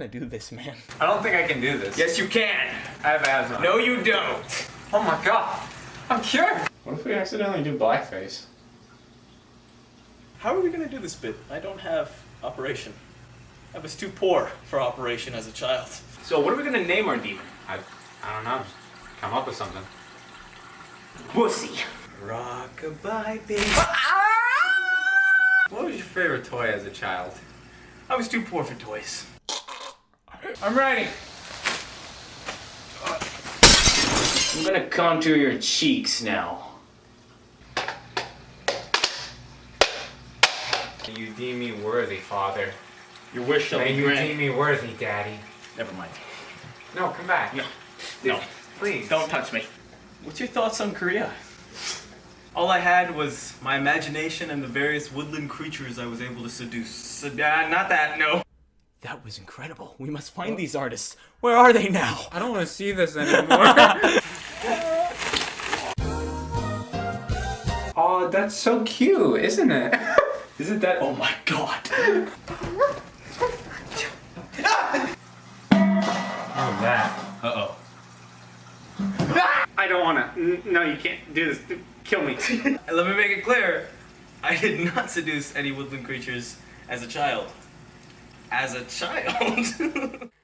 want to do this, man. I don't think I can do this. Yes, you can. I have asthma. No, you don't. Oh my god. I'm cured. What if we accidentally do blackface? How are we gonna do this bit? I don't have operation. I was too poor for operation as a child. So what are we gonna name our demon? I, I don't know. Come up with something. Wussy. Rockabye baby. Ah! What was your favorite toy as a child? I was too poor for toys. I'm ready. I'm gonna contour your cheeks now. You deem me worthy, father. Your wish shall May be you deem me worthy, daddy. Never mind. No, come back. No. No. Please. Don't touch me. What's your thoughts on Korea? All I had was my imagination and the various woodland creatures I was able to seduce. So, uh, not that, no. That was incredible. We must find these artists. Where are they now? I don't want to see this anymore. oh, that's so cute, isn't it? Isn't that? Oh my god. Oh, that. Uh-oh. I don't want to. No, you can't do this. Kill me. Let me make it clear. I did not seduce any woodland creatures as a child. As a child.